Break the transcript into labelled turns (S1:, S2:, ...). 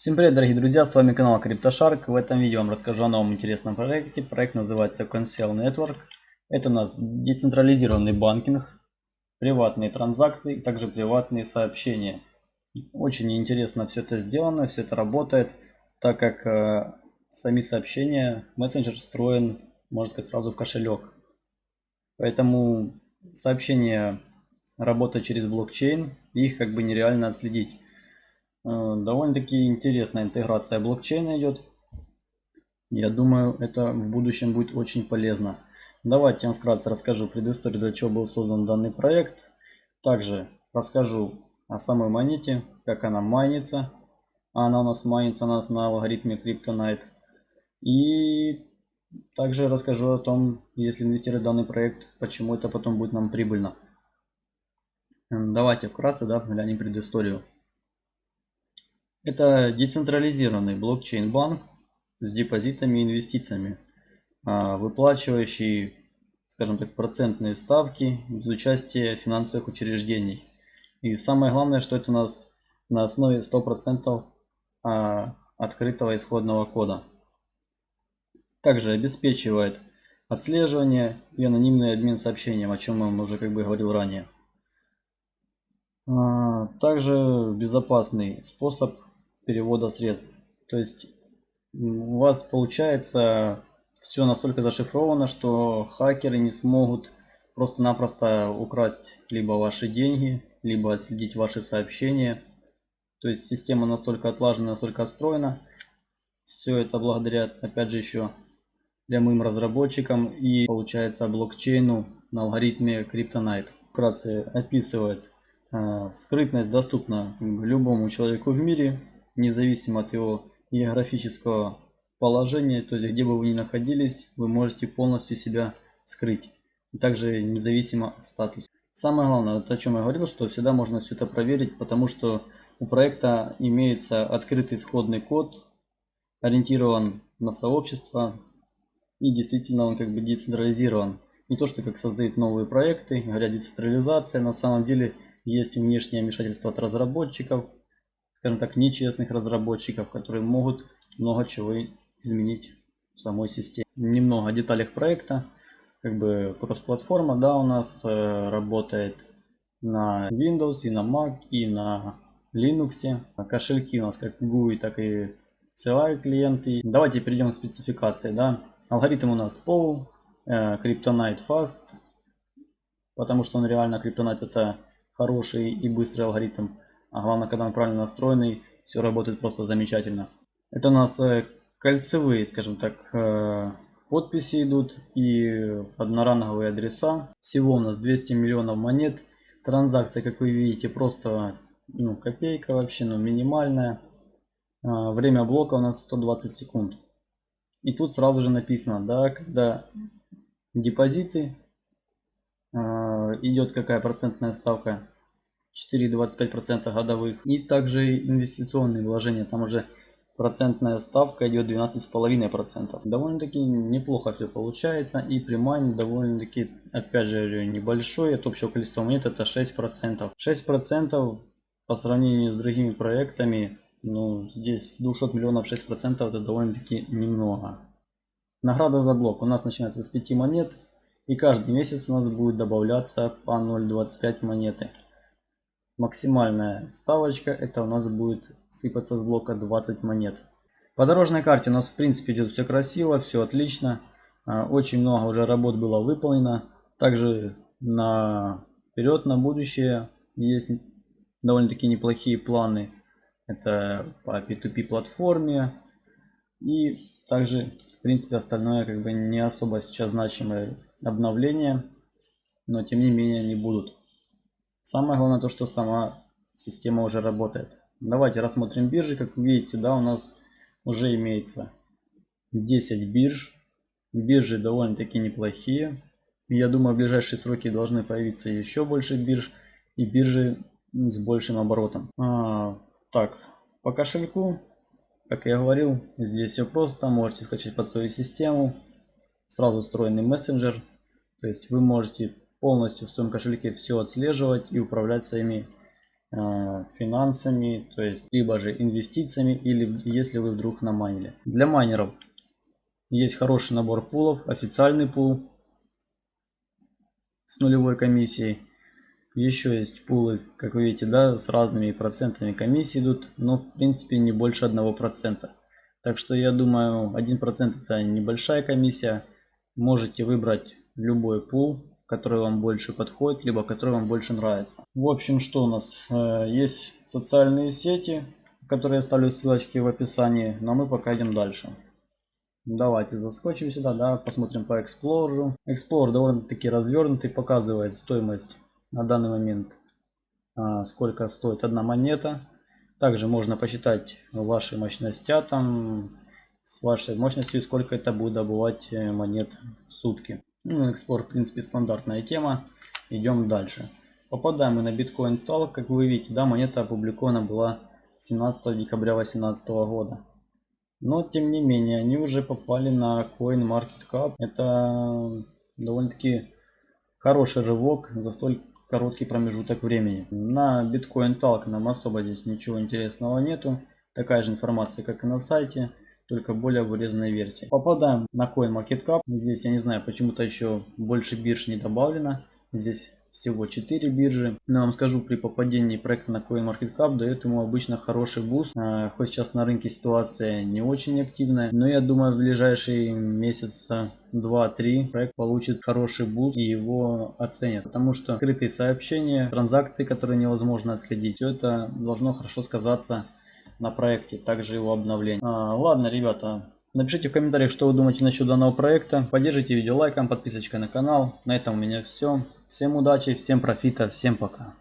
S1: Всем привет, дорогие друзья, с вами канал CryptoShark. В этом видео я вам расскажу о новом интересном проекте. Проект называется Consel Network. Это у нас децентрализированный банкинг, приватные транзакции также приватные сообщения. Очень интересно все это сделано, все это работает, так как э, сами сообщения, мессенджер встроен, можно сказать, сразу в кошелек. Поэтому сообщения работают через блокчейн, их как бы нереально отследить. Э, довольно-таки интересная интеграция блокчейна идет. Я думаю, это в будущем будет очень полезно. Давайте я вам вкратце расскажу предысторию, для чего был создан данный проект. Также расскажу о самой монете, как она майнится. Она у нас майнится у нас на алгоритме Kryptonite. И также расскажу о том, если инвестировать в данный проект, почему это потом будет нам прибыльно. Давайте вкратце да, глянем предысторию. Это децентрализированный блокчейн-банк с депозитами и инвестициями, а, выплачивающий, скажем так, процентные ставки без участия финансовых учреждений. И самое главное, что это у нас на основе 100% а, открытого исходного кода. Также обеспечивает отслеживание и анонимный обмен сообщением, о чем я уже как бы говорил ранее. А, также безопасный способ перевода средств. То есть у вас получается все настолько зашифровано, что хакеры не смогут просто-напросто украсть либо ваши деньги, либо отследить ваши сообщения. То есть система настолько отлажена, настолько отстроена. Все это благодаря, опять же, еще прямым разработчикам и получается блокчейну на алгоритме Kryptonite. Вкратце описывает, э, скрытность доступна любому человеку в мире, независимо от его географического положения, то есть где бы вы ни находились, вы можете полностью себя скрыть. Также независимо от статуса. Самое главное, вот о чем я говорил, что всегда можно все это проверить, потому что у проекта имеется открытый исходный код, ориентирован на сообщество, и действительно он как бы децентрализирован. Не то, что как создают новые проекты, говорят децентрализация, на самом деле есть внешнее вмешательство от разработчиков, скажем так, нечестных разработчиков, которые могут много чего изменить в самой системе. Немного о деталях проекта. Как бы кросс-платформа, да, у нас э, работает на Windows и на Mac и на Linux. Кошельки у нас как GUI, так и CLI клиенты. Давайте перейдем к спецификации, да. Алгоритм у нас POW, э, Kryptonite Fast, потому что он реально Kryptonite это хороший и быстрый алгоритм. А главное, когда он правильно настроенный, все работает просто замечательно. Это у нас э, кольцевые, скажем так, э, подписи идут и одноранговые адреса. Всего у нас 200 миллионов монет. Транзакция, как вы видите, просто ну, копейка вообще, ну, минимальная. А, время блока у нас 120 секунд. И тут сразу же написано, да, когда депозиты, э, идет какая процентная ставка 4,25% годовых. И также инвестиционные вложения. Там уже процентная ставка идет 12,5%. Довольно-таки неплохо все получается. И примань довольно-таки, опять же, небольшой. От общего количества монет это 6%. 6% по сравнению с другими проектами, ну, здесь 200 миллионов 6% это довольно-таки немного. Награда за блок у нас начинается с 5 монет. И каждый месяц у нас будет добавляться по 0,25 монеты. Максимальная ставочка это у нас будет сыпаться с блока 20 монет. По дорожной карте у нас в принципе идет все красиво, все отлично. А, очень много уже работ было выполнено. Также на вперед, на будущее есть довольно-таки неплохие планы. Это по P2P платформе. И также, в принципе, остальное как бы не особо сейчас значимые обновления. Но тем не менее они будут. Самое главное то, что сама система уже работает. Давайте рассмотрим биржи. Как вы видите, да, у нас уже имеется 10 бирж. Биржи довольно-таки неплохие. Я думаю, в ближайшие сроки должны появиться еще больше бирж. И биржи с большим оборотом. А, так, по кошельку, как я говорил, здесь все просто. Можете скачать под свою систему. Сразу встроенный мессенджер. То есть вы можете полностью в своем кошельке все отслеживать и управлять своими э, финансами, то есть либо же инвестициями, или если вы вдруг намайнили. Для майнеров есть хороший набор пулов, официальный пул с нулевой комиссией. Еще есть пулы, как вы видите, да, с разными процентами комиссии идут, но в принципе не больше одного процента. Так что я думаю 1% это небольшая комиссия. Можете выбрать любой пул, который вам больше подходит, либо который вам больше нравится. В общем, что у нас? Э, есть социальные сети, которые я оставлю ссылочки в описании, но мы пока идем дальше. Давайте заскочим сюда, да, посмотрим по Explorer. Explorer довольно-таки развернутый, показывает стоимость на данный момент, а, сколько стоит одна монета. Также можно посчитать ваши мощности там, с вашей мощностью, сколько это будет добывать э, монет в сутки. Ну, экспорт, в принципе, стандартная тема. Идем дальше. Попадаем мы на Bitcoin Talk. Как вы видите, да, монета опубликована была 17 декабря 2018 года. Но, тем не менее, они уже попали на CoinMarketCap. Это довольно-таки хороший рывок за столь короткий промежуток времени. На Bitcoin Talk нам особо здесь ничего интересного нету. Такая же информация, как и на сайте только более вырезанной версии. Попадаем на CoinMarketCap. Здесь, я не знаю, почему-то еще больше бирж не добавлено. Здесь всего 4 биржи. Но я вам скажу, при попадении проекта на CoinMarketCap дает ему обычно хороший буст. А, хоть сейчас на рынке ситуация не очень активная, но я думаю в ближайшие месяца 2-3 проект получит хороший буст и его оценят. Потому что скрытые сообщения, транзакции, которые невозможно отследить, все это должно хорошо сказаться на проекте, также его обновление. А, ладно, ребята, напишите в комментариях, что вы думаете насчет данного проекта. Поддержите видео лайком, подписочкой на канал. На этом у меня все. Всем удачи, всем профита, всем пока.